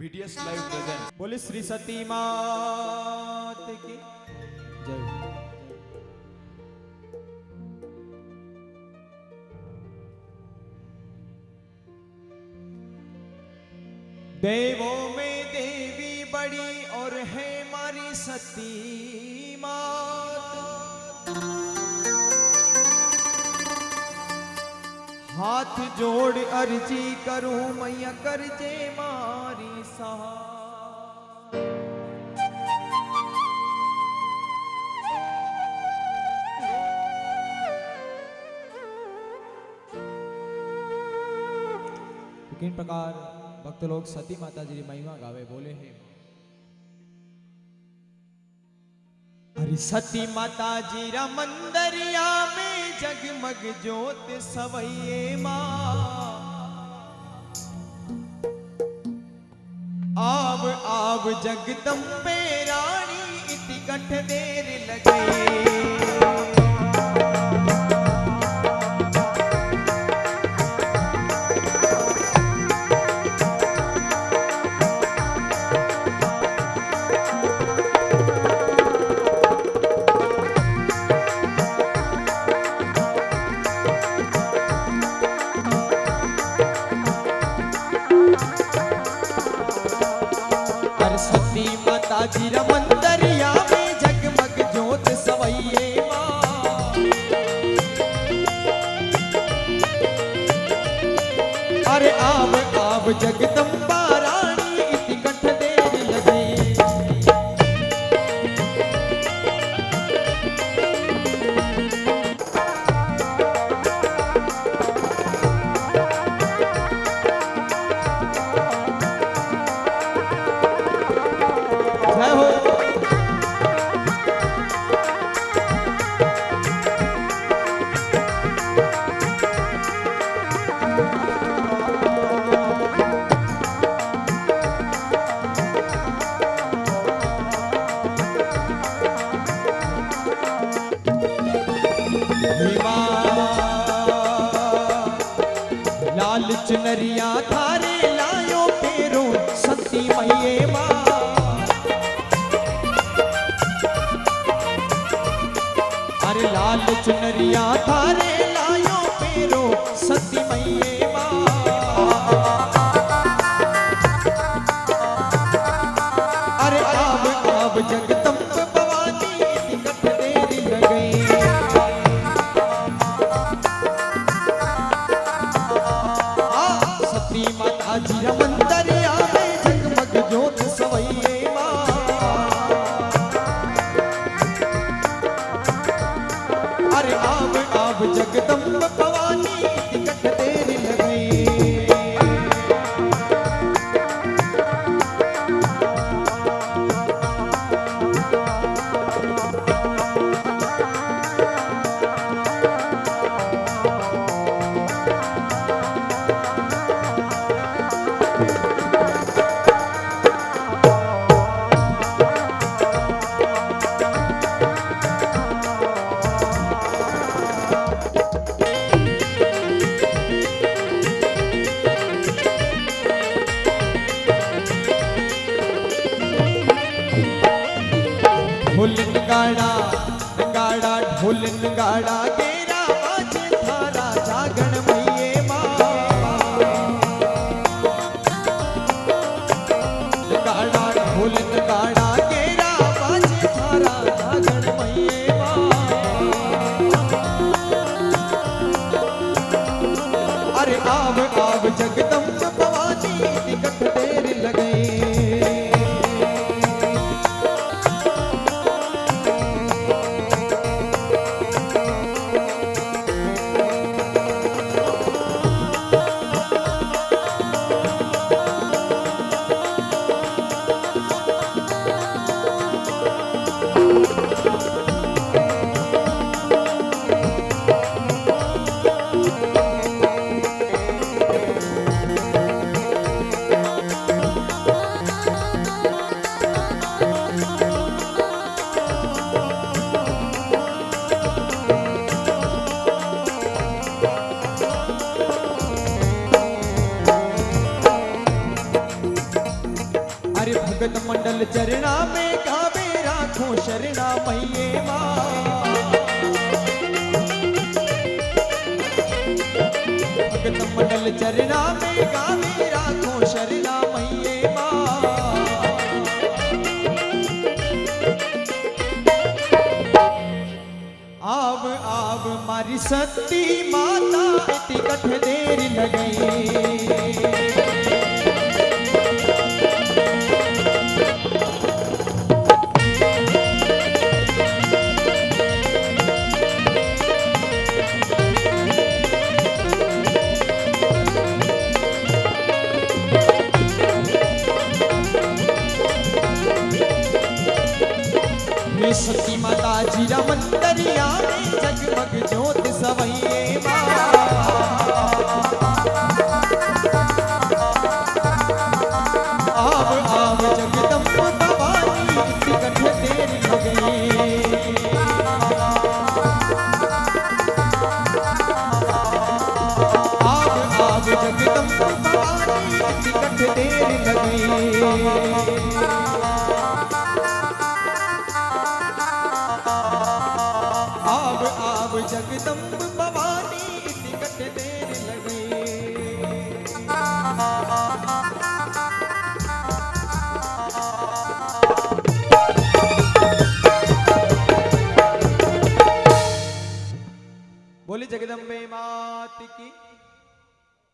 BTS live present बोले श्री सती मात की। जय। देवों में देवी बड़ी और है मारी सती। हाथ जोड़ अर्जी करूँ, मैया कर जे मारी सहा किन प्रकार भक्त लोग सती माता जी महिमा गावे? बोले, हैं हरि सती माता जी रा मंदरिया में जगमग जोत सवैये माँ। आव आव जगदम्बे रानी इति कठ देर लगे। में जगमग सवैये अरे आव जगदम्बा चुनरिया थारे लायो पेरो सती मैये माँ। अरे लाल चुनरिया थारे अरे आव आव जगदम्ब भवानी ढोल नगाड़ा नगाड़ा, ढोल नगाड़ा गेरा बाजे थारा जागण मैये माँ। नगाड़ा, ढोल बाजे थारा जागण मैये अरे आव आव भगत मंडल चरणा में गावे राखो शरणा मैये माँ। भगत मंडल चरणा में गावे राखो शरणा मैये माँ। आव आव मारी सती माता टिकट देर लगई मंदरिया जगमग ज्योत सवैये आव आव जगदम्ब भवानी टिकट देर लगे जगदम्ब भवानी टिकट देने लगे।